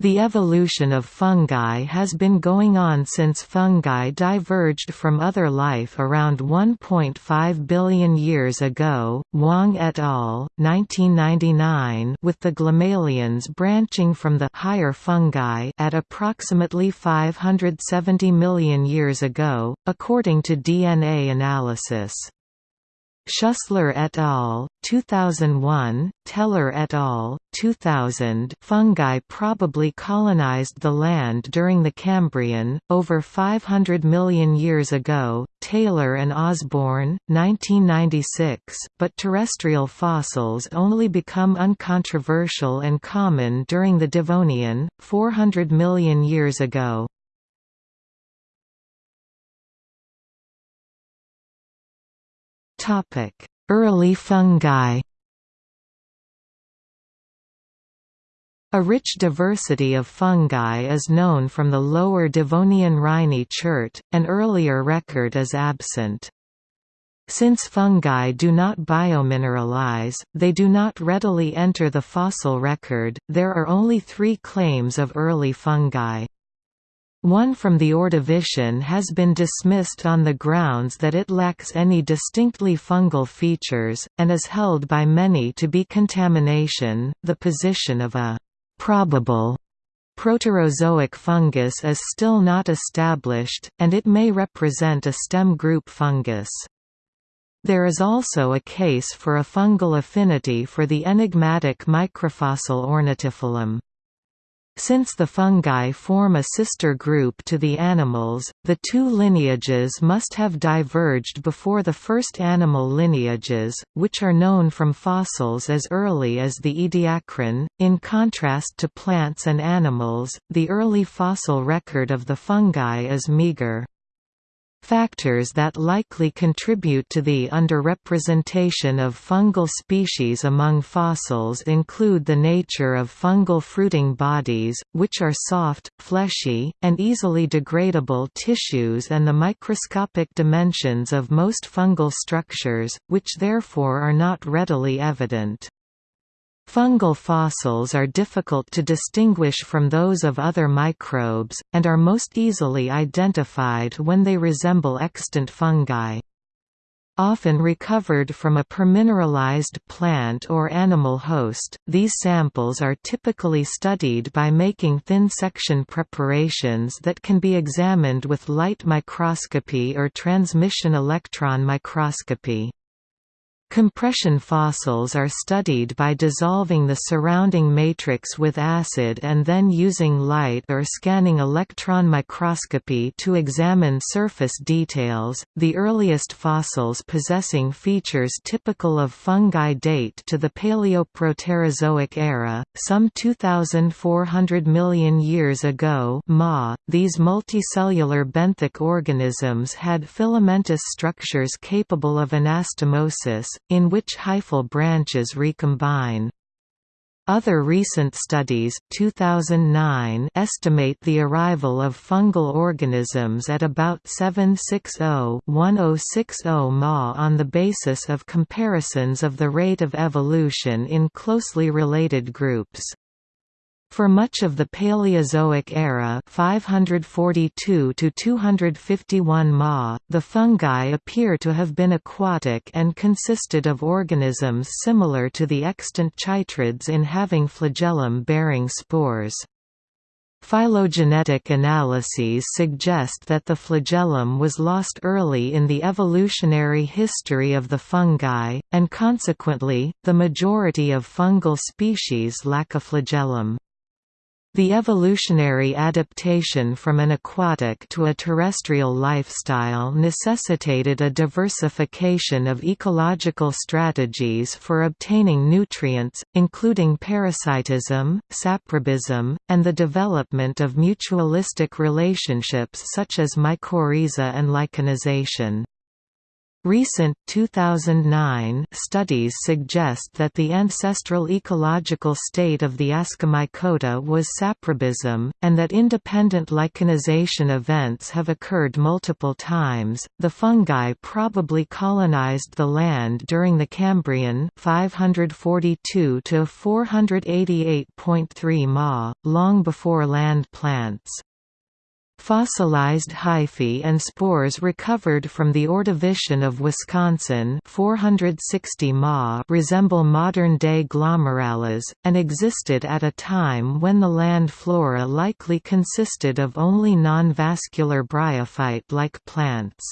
The evolution of fungi has been going on since fungi diverged from other life around 1.5 billion years ago. Wang et al. 1999 with the Glomaleans branching from the higher fungi at approximately 570 million years ago, according to DNA analysis. Schussler et al. 2001, Tehler et al. 2000 fungi probably colonized the land during the Cambrian, over 500 million years ago, Taylor and Osborne, 1996 but terrestrial fossils only become uncontroversial and common during the Devonian, 400 million years ago. Early fungi A rich diversity of fungi is known from the lower Devonian Rhynie chert, an earlier record is absent. Since fungi do not biomineralize, they do not readily enter the fossil record, there are only three claims of early fungi. One from the Ordovician has been dismissed on the grounds that it lacks any distinctly fungal features, and is held by many to be contamination. The position of a probable Proterozoic fungus is still not established, and it may represent a stem group fungus. There is also a case for a fungal affinity for the enigmatic microfossil Ornatifilum. Since the fungi form a sister group to the animals, the two lineages must have diverged before the first animal lineages, which are known from fossils as early as the Ediacaran. In contrast to plants and animals, the early fossil record of the fungi is meager. Factors that likely contribute to the underrepresentation of fungal species among fossils include the nature of fungal fruiting bodies, which are soft, fleshy, and easily degradable tissues and the microscopic dimensions of most fungal structures, which therefore are not readily evident. Fungal fossils are difficult to distinguish from those of other microbes, and are most easily identified when they resemble extant fungi. Often recovered from a permineralized plant or animal host, these samples are typically studied by making thin section preparations that can be examined with light microscopy or transmission electron microscopy. Compression fossils are studied by dissolving the surrounding matrix with acid and then using light or scanning electron microscopy to examine surface details. The earliest fossils possessing features typical of fungi date to the Paleoproterozoic era, some 2,400 million years ago. Ma. These multicellular benthic organisms had filamentous structures capable of anastomosis, in which hyphal branches recombine. Other recent studies 2009 estimate the arrival of fungal organisms at about 760-1060 Ma on the basis of comparisons of the rate of evolution in closely related groups. For much of the Paleozoic era 542 to 251 Ma, the fungi appear to have been aquatic and consisted of organisms similar to the extant chytrids in having flagellum-bearing spores. Phylogenetic analyses suggest that the flagellum was lost early in the evolutionary history of the fungi, and consequently, the majority of fungal species lack a flagellum. The evolutionary adaptation from an aquatic to a terrestrial lifestyle necessitated a diversification of ecological strategies for obtaining nutrients, including parasitism, saprobism, and the development of mutualistic relationships such as mycorrhiza and lichenization. Recent 2009 studies suggest that the ancestral ecological state of the Ascomycota was saprobism, and that independent lichenization events have occurred multiple times. The fungi probably colonized the land during the Cambrian 542 to 488.3 Ma, long before land plants. Fossilized hyphae and spores recovered from the Ordovician of Wisconsin 460 Ma resemble modern-day glomerales, and existed at a time when the land flora likely consisted of only non-vascular bryophyte-like plants.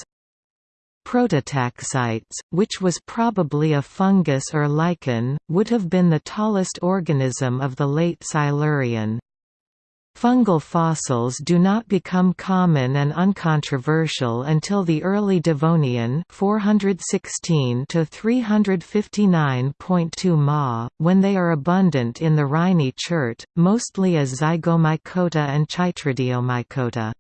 Prototaxites, which was probably a fungus or lichen, would have been the tallest organism of the late Silurian. Fungal fossils do not become common and uncontroversial until the early Devonian 416 to 359.2 Ma, when they are abundant in the Rhynie chert, mostly as Zygomycota and Chytridiomycota.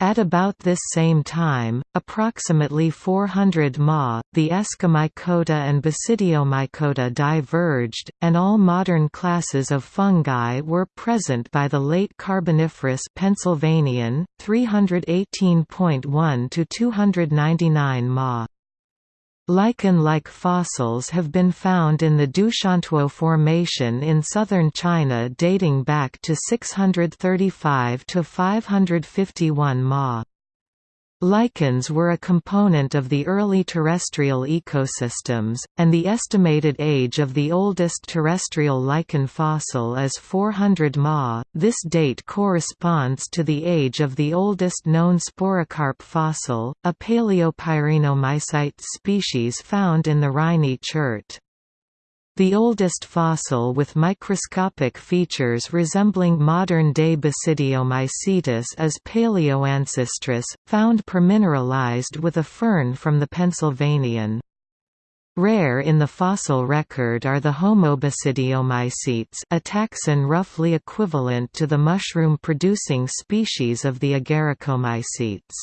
At about this same time, approximately 400 Ma, the Ascomycota and Basidiomycota diverged, and all modern classes of fungi were present by the late Carboniferous Pennsylvanian, 318.1 to 299 Ma. Lichen-like fossils have been found in the Doushantuo Formation in southern China dating back to 635 to 551 Ma. Lichens were a component of the early terrestrial ecosystems, and the estimated age of the oldest terrestrial lichen fossil is 400 Ma. This date corresponds to the age of the oldest known sporocarp fossil, a Paleopyrenomycites species found in the Rhynie chert. The oldest fossil with microscopic features resembling modern-day Basidiomycetes is Palaeoancistrus, found permineralized with a fern from the Pennsylvanian. Rare in the fossil record are the Homobasidiomycetes a taxon roughly equivalent to the mushroom-producing species of the Agaricomycetes.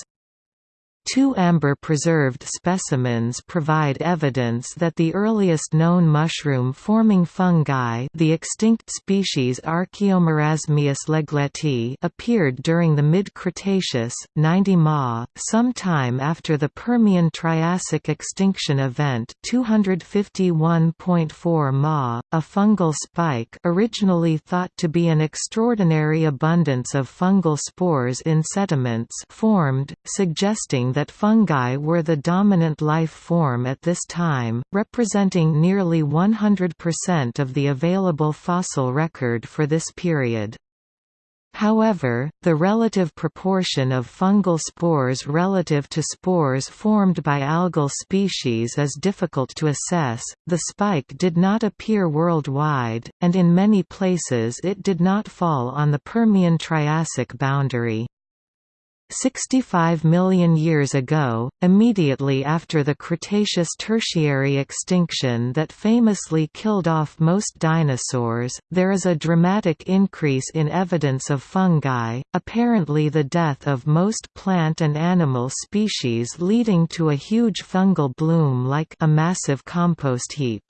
Two amber-preserved specimens provide evidence that the earliest known mushroom-forming fungi the extinct species Archaeomarasmius leggetti appeared during the mid-Cretaceous, 90 Ma, sometime after the Permian-Triassic extinction event 251.4 Ma. A fungal spike originally thought to be an extraordinary abundance of fungal spores in sediments formed, suggesting that fungi were the dominant life form at this time, representing nearly 100% of the available fossil record for this period. However, the relative proportion of fungal spores relative to spores formed by algal species is difficult to assess. The spike did not appear worldwide, and in many places it did not fall on the Permian Triassic boundary. 65 million years ago, immediately after the Cretaceous Tertiary extinction that famously killed off most dinosaurs, there is a dramatic increase in evidence of fungi, apparently the death of most plant and animal species leading to a huge fungal bloom like a massive compost heap.